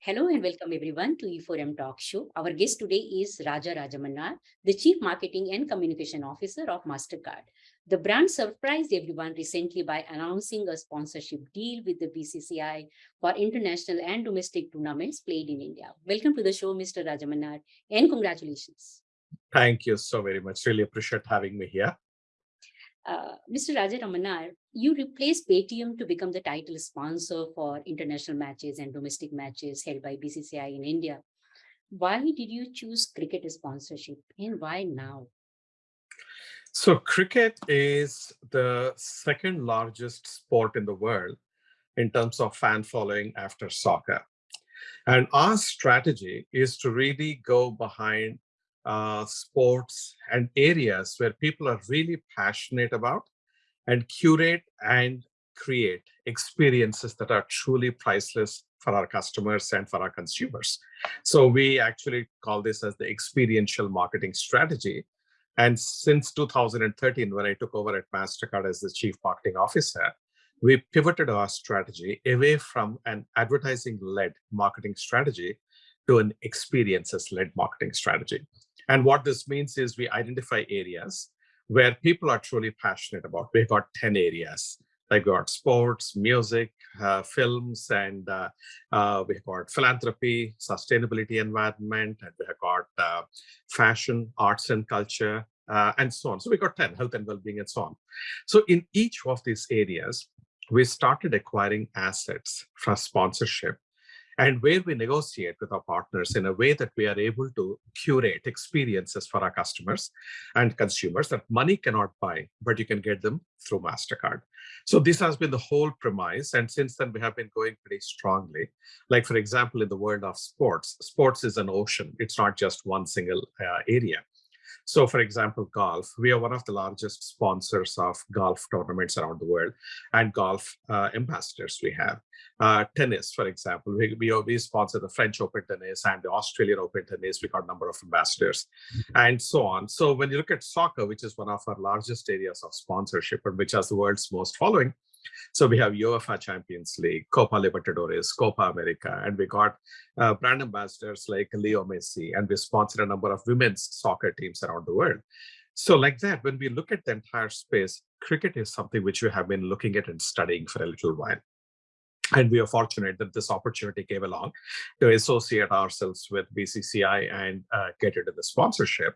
Hello and welcome everyone to E4M Talk Show. Our guest today is Raja Rajamannar, the Chief Marketing and Communication Officer of MasterCard. The brand surprised everyone recently by announcing a sponsorship deal with the BCCI for international and domestic tournaments played in India. Welcome to the show, Mr. Rajamannar, and congratulations. Thank you so very much. Really appreciate having me here. Uh, Mr. Raja Rajamannar, you replaced Paytm to become the title sponsor for international matches and domestic matches held by BCCI in India. Why did you choose cricket sponsorship and why now? So cricket is the second largest sport in the world in terms of fan following after soccer. And our strategy is to really go behind uh, sports and areas where people are really passionate about and curate and create experiences that are truly priceless for our customers and for our consumers. So we actually call this as the experiential marketing strategy. And since 2013, when I took over at MasterCard as the chief marketing officer, we pivoted our strategy away from an advertising-led marketing strategy to an experiences-led marketing strategy. And what this means is we identify areas where people are truly passionate about. We've got 10 areas. Like we got sports, music, uh, films, and uh, uh, we've got philanthropy, sustainability, environment, and we have got uh, fashion, arts and culture, uh, and so on. So we've got 10, health and well-being, and so on. So in each of these areas, we started acquiring assets for sponsorship and where we negotiate with our partners in a way that we are able to curate experiences for our customers and consumers that money cannot buy, but you can get them through MasterCard. So this has been the whole premise. And since then, we have been going pretty strongly. Like, for example, in the world of sports, sports is an ocean. It's not just one single uh, area. So for example, golf, we are one of the largest sponsors of golf tournaments around the world and golf uh, ambassadors we have. Uh, tennis, for example, we, we, we sponsor the French Open tennis and the Australian Open tennis. We got a number of ambassadors and so on. So when you look at soccer, which is one of our largest areas of sponsorship and which has the world's most following, so we have UEFA Champions League, Copa Libertadores, Copa America, and we got uh, brand ambassadors like Leo Messi, and we sponsor a number of women's soccer teams around the world. So like that, when we look at the entire space, cricket is something which we have been looking at and studying for a little while. And we are fortunate that this opportunity came along to associate ourselves with BCCI and uh, get into the sponsorship.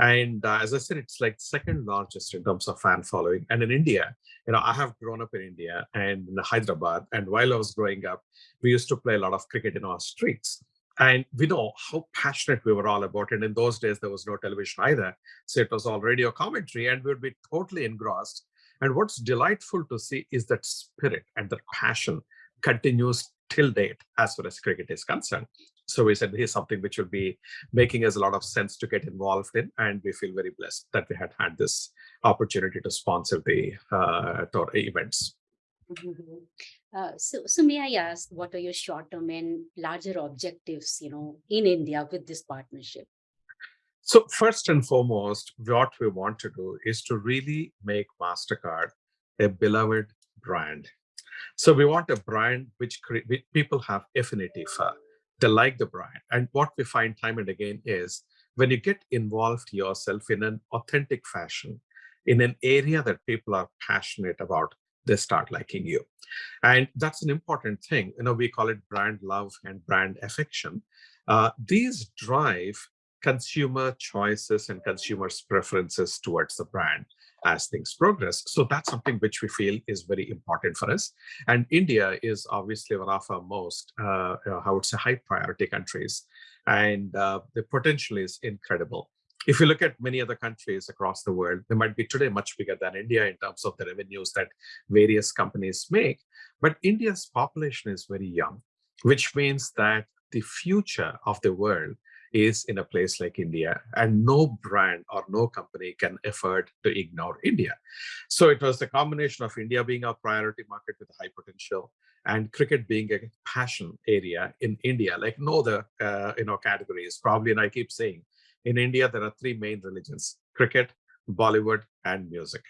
And uh, as I said, it's like second largest in terms of fan following. And in India, you know, I have grown up in India and in Hyderabad. And while I was growing up, we used to play a lot of cricket in our streets. And we know how passionate we were all about it. In those days, there was no television either. So it was all radio commentary and we would be totally engrossed. And what's delightful to see is that spirit and that passion continues till date as far as cricket is concerned. So we said here's something which will be making us a lot of sense to get involved in, and we feel very blessed that we had had this opportunity to sponsor the uh, tour events. Mm -hmm. uh, so, so may I ask, what are your short-term and larger objectives, you know, in India with this partnership? So first and foremost, what we want to do is to really make MasterCard a beloved brand so we want a brand which people have affinity for. They like the brand. And what we find time and again is when you get involved yourself in an authentic fashion, in an area that people are passionate about, they start liking you. And that's an important thing. You know, we call it brand love and brand affection. Uh, these drive consumer choices and consumers' preferences towards the brand as things progress. So that's something which we feel is very important for us. And India is obviously one of our most, uh, I would say, high priority countries. And uh, the potential is incredible. If you look at many other countries across the world, they might be today much bigger than India in terms of the revenues that various companies make. But India's population is very young, which means that the future of the world is in a place like India, and no brand or no company can afford to ignore India. So it was the combination of India being our priority market with high potential and cricket being a passion area in India, like no other uh, you know categories. Probably, and I keep saying, in India there are three main religions: cricket, Bollywood, and music.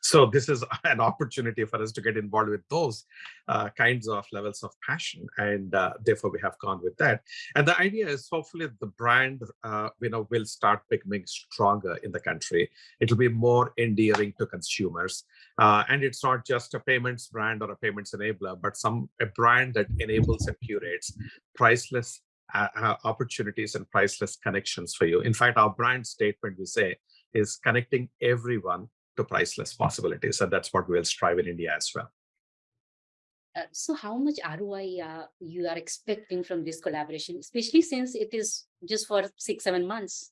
So this is an opportunity for us to get involved with those uh, kinds of levels of passion, and uh, therefore we have gone with that. And the idea is hopefully the brand, uh, you know, will start becoming stronger in the country. It'll be more endearing to consumers, uh, and it's not just a payments brand or a payments enabler, but some a brand that enables and curates priceless uh, uh, opportunities and priceless connections for you. In fact, our brand statement we say is connecting everyone to priceless possibilities. And that's what we'll strive in India as well. Uh, so how much ROI uh, you are expecting from this collaboration, especially since it is just for six, seven months?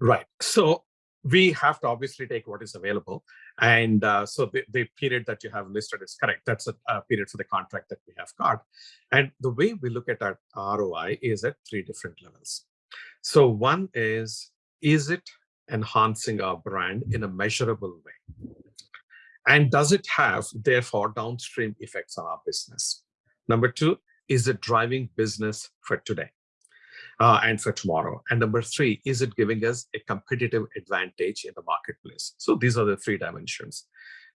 Right. So we have to obviously take what is available. And uh, so the, the, period that you have listed is correct. That's a, a, period for the contract that we have got. And the way we look at our ROI is at three different levels. So one is, is it enhancing our brand in a measurable way? And does it have, therefore, downstream effects on our business? Number two, is it driving business for today uh, and for tomorrow? And number three, is it giving us a competitive advantage in the marketplace? So these are the three dimensions.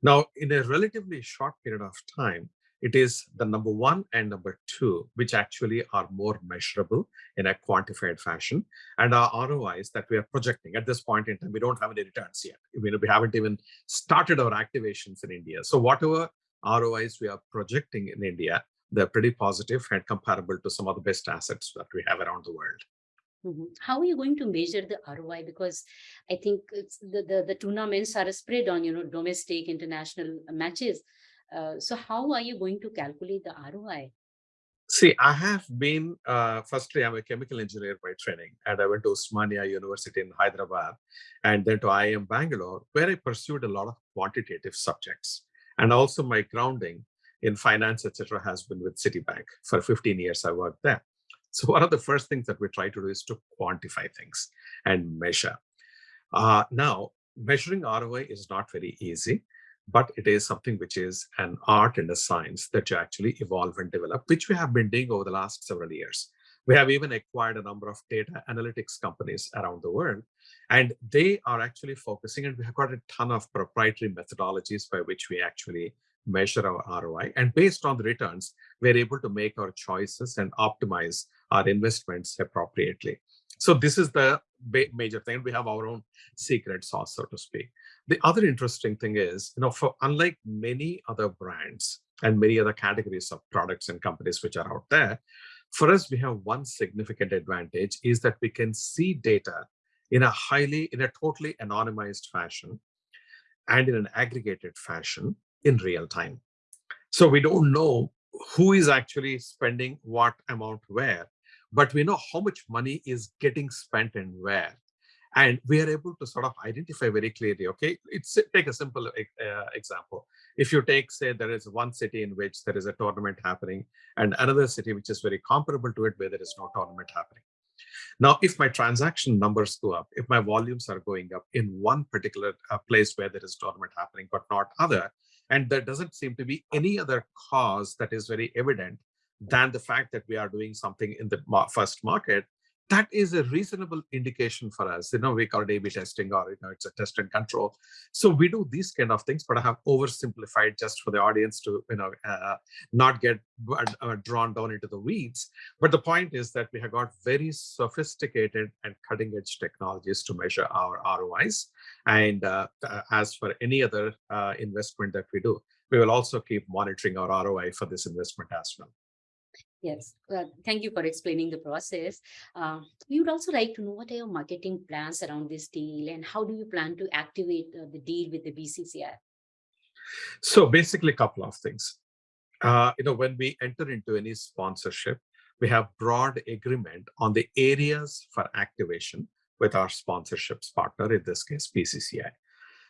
Now, in a relatively short period of time, it is the number one and number two, which actually are more measurable in a quantified fashion. And our ROIs that we are projecting at this point in time, we don't have any returns yet. Mean, we haven't even started our activations in India. So whatever ROIs we are projecting in India, they're pretty positive and comparable to some of the best assets that we have around the world. Mm -hmm. How are you going to measure the ROI? Because I think the, the, the tournaments are spread on, you know, domestic, international matches. Uh, so how are you going to calculate the ROI? See, I have been, uh, firstly, I'm a chemical engineer by training, and I went to Osmania University in Hyderabad, and then to IIM Bangalore, where I pursued a lot of quantitative subjects. And also my grounding in finance, etc., has been with Citibank. For 15 years, I worked there. So one of the first things that we try to do is to quantify things and measure. Uh, now, measuring ROI is not very easy but it is something which is an art and a science that you actually evolve and develop, which we have been doing over the last several years. We have even acquired a number of data analytics companies around the world, and they are actually focusing, and we have got a ton of proprietary methodologies by which we actually measure our ROI. And based on the returns, we're able to make our choices and optimize our investments appropriately. So this is the major thing. We have our own secret sauce, so to speak. The other interesting thing is, you know, for unlike many other brands and many other categories of products and companies which are out there, for us, we have one significant advantage is that we can see data in a highly, in a totally anonymized fashion and in an aggregated fashion in real time. So we don't know who is actually spending what amount where, but we know how much money is getting spent and where. And we are able to sort of identify very clearly, okay, it's take a simple uh, example. If you take, say, there is one city in which there is a tournament happening and another city which is very comparable to it where there is no tournament happening. Now, if my transaction numbers go up, if my volumes are going up in one particular uh, place where there is tournament happening, but not other, and there doesn't seem to be any other cause that is very evident than the fact that we are doing something in the first market, that is a reasonable indication for us. You know, we call it A-B testing or, you know, it's a test and control. So we do these kind of things, but I have oversimplified just for the audience to, you know, uh, not get uh, drawn down into the weeds. But the point is that we have got very sophisticated and cutting edge technologies to measure our ROIs. And uh, uh, as for any other uh, investment that we do, we will also keep monitoring our ROI for this investment as well. Yes, uh, thank you for explaining the process. Uh, we would also like to know what are your marketing plans around this deal and how do you plan to activate uh, the deal with the BCCI? So basically a couple of things. Uh, you know, when we enter into any sponsorship, we have broad agreement on the areas for activation with our sponsorships partner, in this case, BCCI.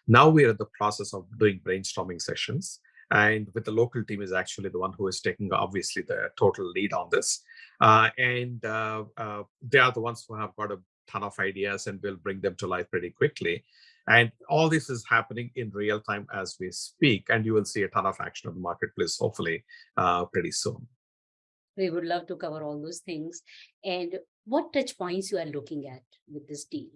Now we are in the process of doing brainstorming sessions and with the local team is actually the one who is taking obviously the total lead on this. Uh, and uh, uh, they are the ones who have got a ton of ideas and will bring them to life pretty quickly. And all this is happening in real time as we speak and you will see a ton of action on the marketplace hopefully uh, pretty soon. We would love to cover all those things. And what touch points you are looking at with this deal?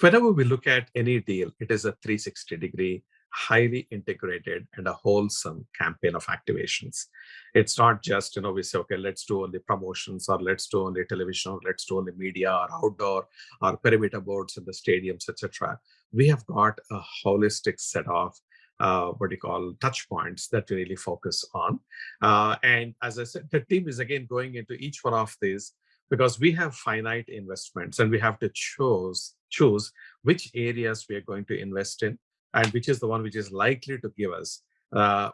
Whenever we look at any deal, it is a 360 degree, highly integrated and a wholesome campaign of activations. It's not just, you know, we say, okay, let's do only promotions or let's do only television or let's do only media or outdoor or perimeter boards in the stadiums, etc. We have got a holistic set of uh, what you call touch points that we really focus on. Uh, and as I said, the team is again going into each one of these because we have finite investments and we have to choose choose which areas we are going to invest in and which is the one which is likely to give us uh,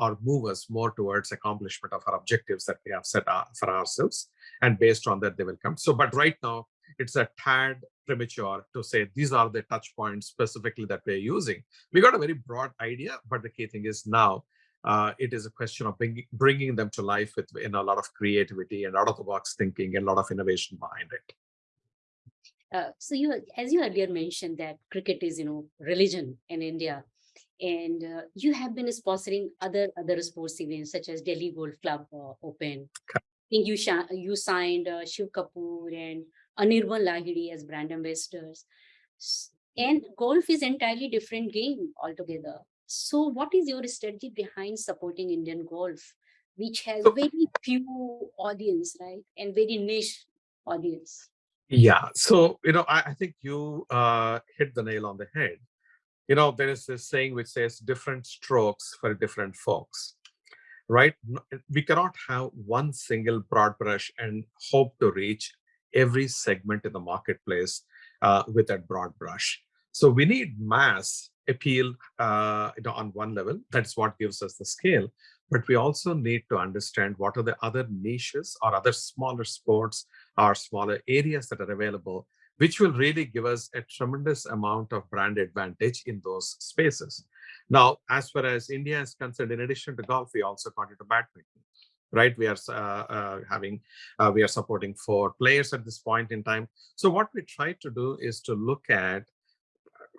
or move us more towards accomplishment of our objectives that we have set for ourselves. And based on that, they will come. So, but right now, it's a tad premature to say these are the touch points specifically that we're using. We got a very broad idea, but the key thing is now uh, it is a question of bring, bringing them to life with in a lot of creativity and out of the box thinking and a lot of innovation behind it. Uh, so you, as you earlier mentioned that cricket is, you know, religion in India, and uh, you have been sponsoring other other sports events such as Delhi Golf Club uh, Open. I think you you signed uh, Shiv Kapur and Anirban Lahiri as brand ambassadors. And golf is entirely different game altogether. So what is your strategy behind supporting Indian golf, which has very few audience, right? And very niche audience. Yeah. So, you know, I, I think you uh, hit the nail on the head. You know, there is this saying which says different strokes for different folks, right? We cannot have one single broad brush and hope to reach every segment in the marketplace uh, with that broad brush. So we need mass appeal uh, you know, on one level. That's what gives us the scale. But we also need to understand what are the other niches or other smaller sports or smaller areas that are available, which will really give us a tremendous amount of brand advantage in those spaces. Now, as far as India is concerned, in addition to golf, we also got into badminton right? We are uh, uh, having, uh, we are supporting four players at this point in time. So what we try to do is to look at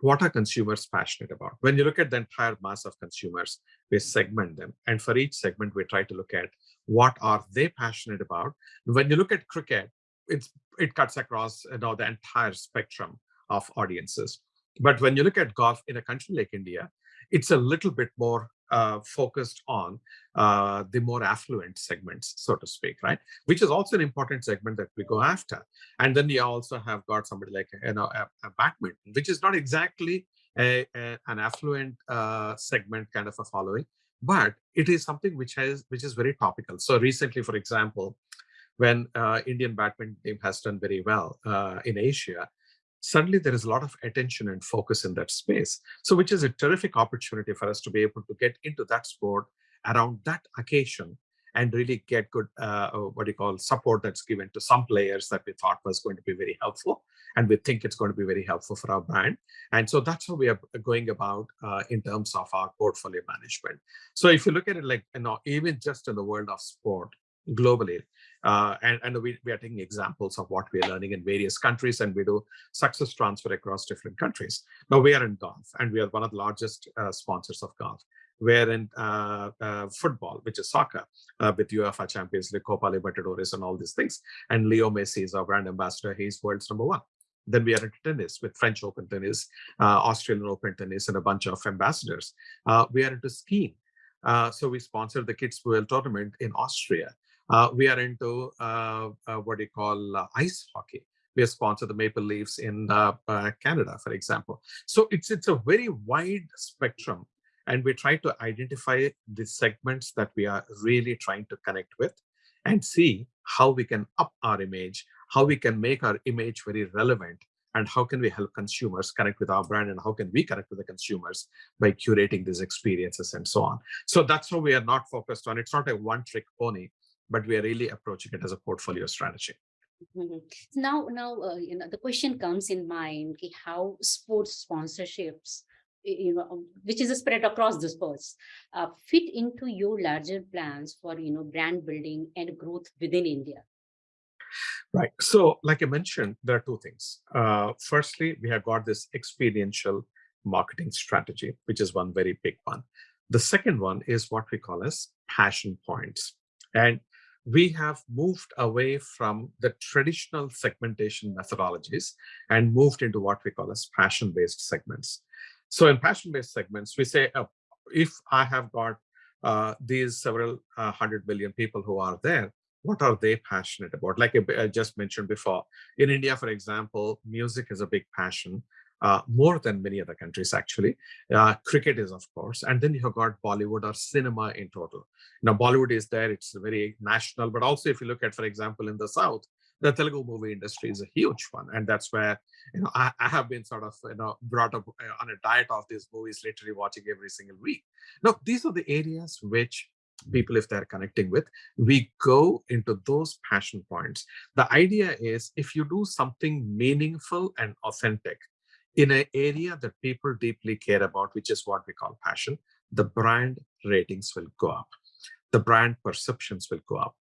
what are consumers passionate about? When you look at the entire mass of consumers, we segment them. And for each segment, we try to look at what are they passionate about. When you look at cricket, it's, it cuts across you know, the entire spectrum of audiences. But when you look at golf in a country like India, it's a little bit more uh, focused on uh, the more affluent segments, so to speak, right? Which is also an important segment that we go after. And then you also have got somebody like you know a, a badminton, which is not exactly a, a, an affluent uh, segment kind of a following, but it is something which has which is very topical. So recently, for example, when uh, Indian badminton team has done very well uh, in Asia, suddenly there is a lot of attention and focus in that space. So which is a terrific opportunity for us to be able to get into that sport around that occasion and really get good, uh, uh, what do you call, support that's given to some players that we thought was going to be very helpful. And we think it's going to be very helpful for our brand. And so that's how we are going about uh, in terms of our portfolio management. So if you look at it like, you know, even just in the world of sport, globally. Uh, and and we, we are taking examples of what we are learning in various countries and we do success transfer across different countries. Now we are in golf and we are one of the largest uh, sponsors of golf. We're in uh, uh football, which is soccer, uh, with UEFA Champions League, Copa Libertadores and all these things. And Leo Messi is our brand ambassador. He's world's number one. Then we are into tennis with French Open tennis, uh, Australian Open tennis, and a bunch of ambassadors. we are into skiing. so we sponsored the Kids World Tournament in Austria. Uh, we are into uh, uh, what you call uh, ice hockey. We sponsor the Maple Leafs in uh, Canada, for example. So it's it's a very wide spectrum, and we try to identify the segments that we are really trying to connect with, and see how we can up our image, how we can make our image very relevant, and how can we help consumers connect with our brand and how can we connect with the consumers by curating these experiences and so on. So that's how we are not focused on. It's not a one trick pony but we are really approaching it as a portfolio strategy. Mm -hmm. Now, now, uh, you know, the question comes in mind: okay, how sports sponsorships, you know, um, which is a spread across the sports, uh, fit into your larger plans for you know brand building and growth within India. Right. So, like I mentioned, there are two things. Uh, firstly, we have got this experiential marketing strategy, which is one very big one. The second one is what we call as passion points. And we have moved away from the traditional segmentation methodologies and moved into what we call as passion-based segments. So in passion-based segments, we say, oh, if I have got uh, these several uh, hundred million people who are there, what are they passionate about? Like I just mentioned before, in India, for example, music is a big passion uh, more than many other countries actually. Uh, cricket is of course, and then you have got Bollywood or cinema in total. Now Bollywood is there, it's very national, but also if you look at, for example, in the South, the Telugu movie industry is a huge one. And that's where, you know, I, I have been sort of, you know, brought up uh, on a diet of these movies, literally watching every single week. Now, these are the areas which people if they're connecting with we go into those passion points the idea is if you do something meaningful and authentic in an area that people deeply care about, which is what we call passion, the brand ratings will go up. The brand perceptions will go up.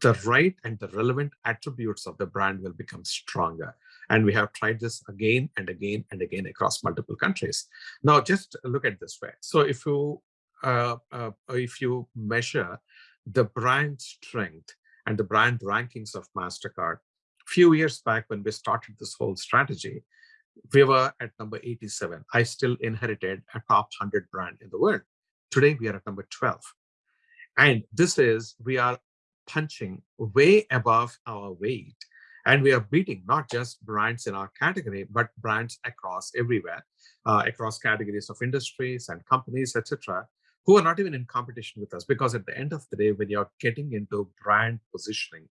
The right and the relevant attributes of the brand will become stronger. And we have tried this again and again and again across multiple countries. Now, just look at this way. So if you uh, uh, if you measure the brand strength and the brand rankings of MasterCard, few years back when we started this whole strategy, we were at number 87. I still inherited a top 100 brand in the world. Today, we are at number 12. And this is, we are punching way above our weight. And we are beating not just brands in our category, but brands across everywhere, uh, across categories of industries and companies, etc., who are not even in competition with us. Because at the end of the day, when you're getting into brand positioning,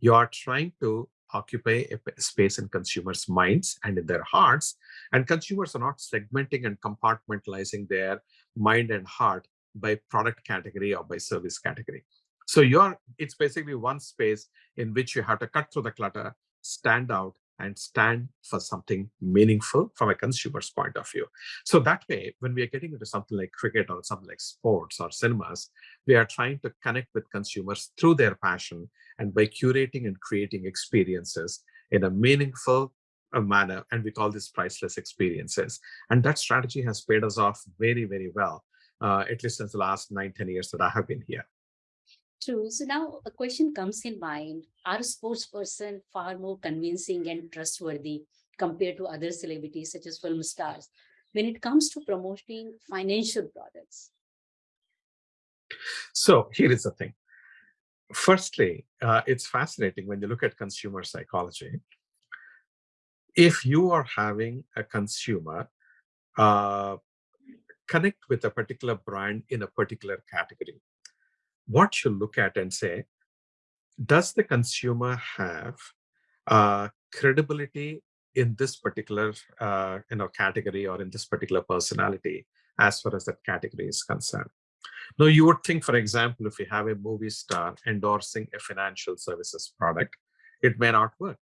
you are trying to occupy a space in consumers' minds and in their hearts. And consumers are not segmenting and compartmentalizing their mind and heart by product category or by service category. So you're it's basically one space in which you have to cut through the clutter, stand out, and stand for something meaningful from a consumer's point of view. So that way, when we are getting into something like cricket or something like sports or cinemas, we are trying to connect with consumers through their passion and by curating and creating experiences in a meaningful uh, manner. And we call this priceless experiences. And that strategy has paid us off very, very well, uh, at least since the last nine, 10 years that I have been here. True. So now a question comes in mind. Are sports person far more convincing and trustworthy compared to other celebrities such as film stars when it comes to promoting financial products? So here is the thing. Firstly, uh, it's fascinating when you look at consumer psychology. If you are having a consumer uh, connect with a particular brand in a particular category, what you look at and say, does the consumer have uh, credibility in this particular uh, you know category or in this particular personality as far as that category is concerned? Now, you would think, for example, if you have a movie star endorsing a financial services product, it may not work.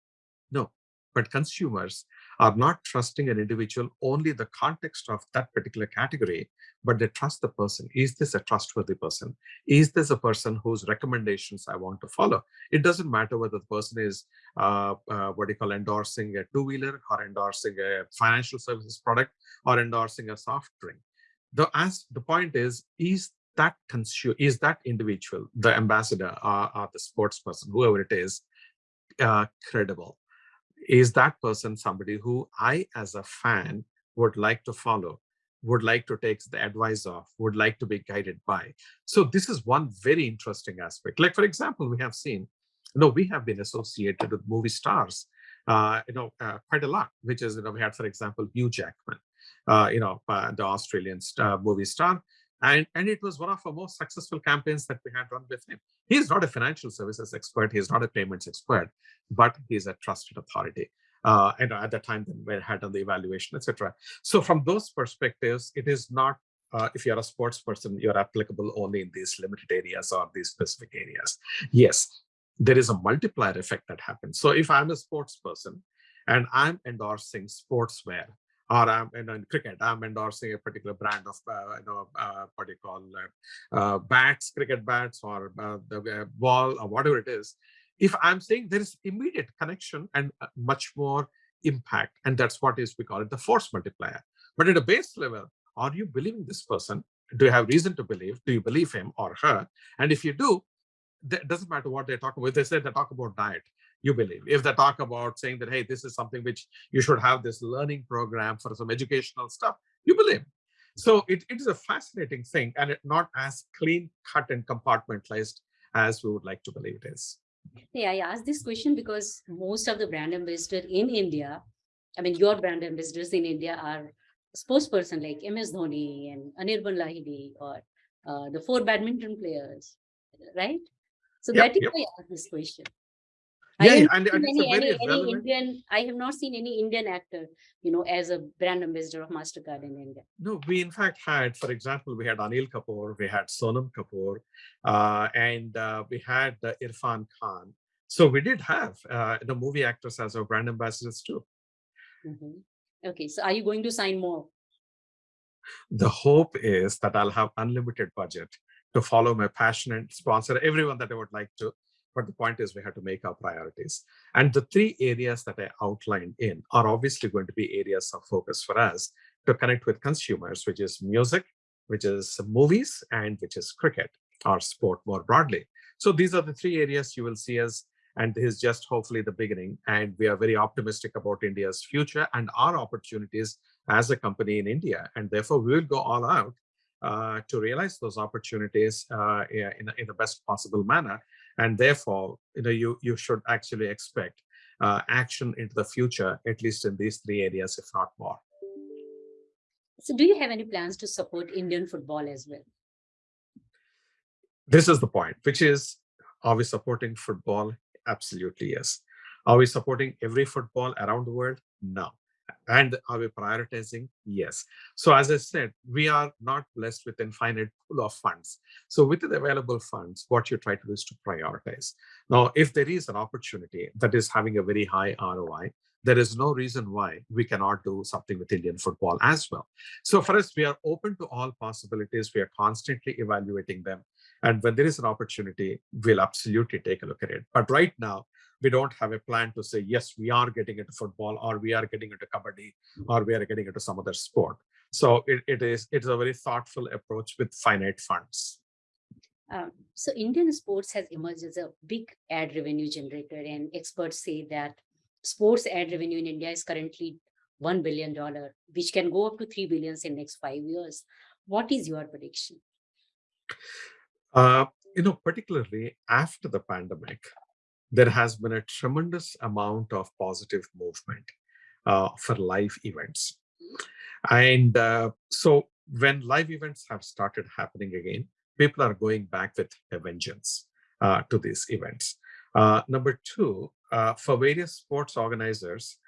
No, but consumers are not trusting an individual only the context of that particular category, but they trust the person. Is this a trustworthy person? Is this a person whose recommendations I want to follow? It doesn't matter whether the person is uh, uh, what do you call endorsing a two-wheeler or endorsing a financial services product or endorsing a soft drink. The, as, the point is, is that consumer, is that individual, the ambassador or, or the sports person, whoever it is, uh, credible? is that person somebody who I, as a fan, would like to follow, would like to take the advice of, would like to be guided by? So this is one very interesting aspect. Like, for example, we have seen, you know, we have been associated with movie stars, uh, you know, uh, quite a lot, which is, you know, we had, for example, Hugh Jackman, uh, you know, uh, the Australian star, movie star. And, and it was one of our most successful campaigns that we had run with him. He's not a financial services expert. He's not a payments expert, but he's a trusted authority. Uh, and at the time, then we had done the evaluation, etc. So from those perspectives, it is not uh, if you're a sports person, you're applicable only in these limited areas or these specific areas. Yes, there is a multiplier effect that happens. So if I'm a sports person and I'm endorsing sportswear, or I'm in, in cricket, I'm endorsing a particular brand of, uh, you know, uh, what do you call uh, uh bats, cricket bats, or uh, the uh, ball, or whatever it is. If I'm saying there is immediate connection and much more impact, and that's what is we call it the force multiplier. But at a base level, are you believing this person? Do you have reason to believe? Do you believe him or her? And if you do, it doesn't matter what they're talking about. They say they talk about diet, you believe. If they talk about saying that, hey, this is something which you should have this learning program for some educational stuff, you believe. So it, it is a fascinating thing and it not as clean cut and compartmentalized as we would like to believe it is. Yeah, I asked this question because most of the brand ambassadors in India, I mean, your brand ambassadors in India are spokesperson like MS Dhoni and Anirban Lahiri or uh, the four badminton players, right? So Yep, that is yep. why I asked this question. Yeah, I and, and any, any, any. Indian, I have not seen any Indian actor, you know, as a brand ambassador of MasterCard in India. No, we in fact had, for example, we had Anil Kapoor, we had Sonam Kapoor, uh, and uh, we had uh, Irfan Khan. So we did have uh, the movie actors as our brand ambassadors too. Mhm. Okay, so are you going to sign more? The hope is that I'll have unlimited budget to follow my passion and sponsor everyone that I would like to. But the point is we have to make our priorities. And the three areas that I outlined in are obviously going to be areas of focus for us to connect with consumers, which is music, which is movies, and which is cricket or sport more broadly. So these are the three areas you will see us, and this is just hopefully the beginning. And we are very optimistic about India's future and our opportunities as a company in India. And therefore, we will go all out uh, to realize those opportunities uh, in, in the best possible manner. And therefore, you know, you, you should actually expect uh, action into the future, at least in these three areas, if not more. So do you have any plans to support Indian football as well? This is the point, which is, are we supporting football? Absolutely, yes. Are we supporting every football around the world? No. And are we prioritizing? Yes. So as I said, we are not blessed with infinite pool of funds. So with the available funds, what you try to do is to prioritize. Now, if there is an opportunity that is having a very high ROI, there is no reason why we cannot do something with Indian football as well. So for us, we are open to all possibilities. We are constantly evaluating them. And when there is an opportunity, we'll absolutely take a look at it. But right now, we don't have a plan to say, yes, we are getting into football or we are getting into kabaddi or we are getting into some other sport. So it, it is it is a very thoughtful approach with finite funds. Um, so Indian sports has emerged as a big ad revenue generator and experts say that sports ad revenue in India is currently $1 billion, which can go up to 3 billions in next five years. What is your prediction? Uh, you know, particularly after the pandemic, there has been a tremendous amount of positive movement uh, for live events. And uh, so when live events have started happening again, people are going back with a vengeance uh, to these events. Uh, number two, uh, for various sports organizers,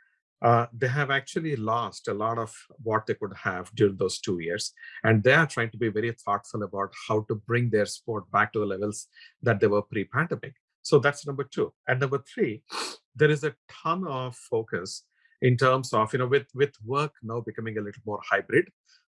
uh, they have actually lost a lot of what they could have during those two years. And they are trying to be very thoughtful about how to bring their sport back to the levels that they were pre-pandemic. So that's number two. And number three, there is a ton of focus in terms of, you know, with, with work now becoming a little more hybrid,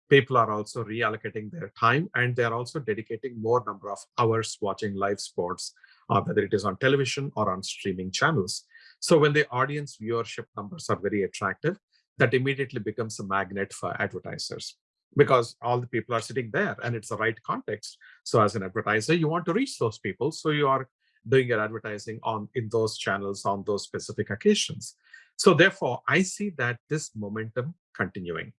people are also reallocating their time and they're also dedicating more number of hours watching live sports, uh, whether it is on television or on streaming channels. So when the audience viewership numbers are very attractive, that immediately becomes a magnet for advertisers because all the people are sitting there and it's the right context. So as an advertiser, you want to reach those people. So you are doing your advertising on in those channels on those specific occasions. So therefore, I see that this momentum continuing.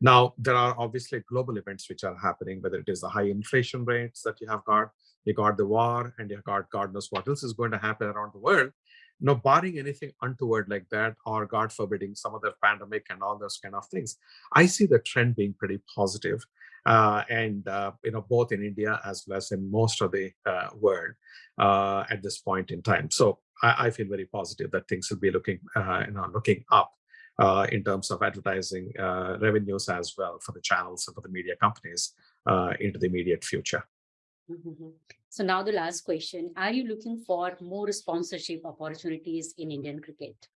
Now, there are obviously global events which are happening, whether it is the high inflation rates that you have got, you got the war, and you got God knows what else is going to happen around the world. No, barring anything untoward like that, or God forbidding some other pandemic and all those kind of things, I see the trend being pretty positive, and uh, you know both in India as well as in most of the uh, world uh, at this point in time. So I, I, feel very positive that things will be looking uh, you know looking up uh, in terms of advertising revenues as well for the channels and for the media companies into the immediate future. Mm -hmm. So now the last question, are you looking for more sponsorship opportunities in Indian cricket?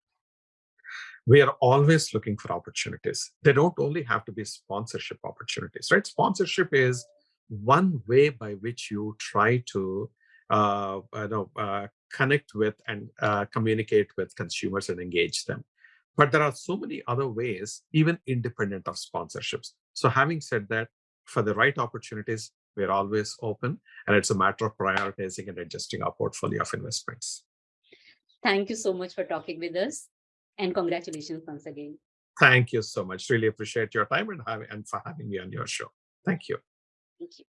We are always looking for opportunities. They don't only have to be sponsorship opportunities, right? Sponsorship is one way by which you try to uh, you know, uh, connect with and uh, communicate with consumers and engage them. But there are so many other ways, even independent of sponsorships. So having said that, for the right opportunities, We're always open, and it's a matter of prioritizing and adjusting our portfolio of investments. Thank you so much for talking with us. And congratulations once again. Thank you so much. Really appreciate your time and, having, and for having me on your show. Thank you. Thank you.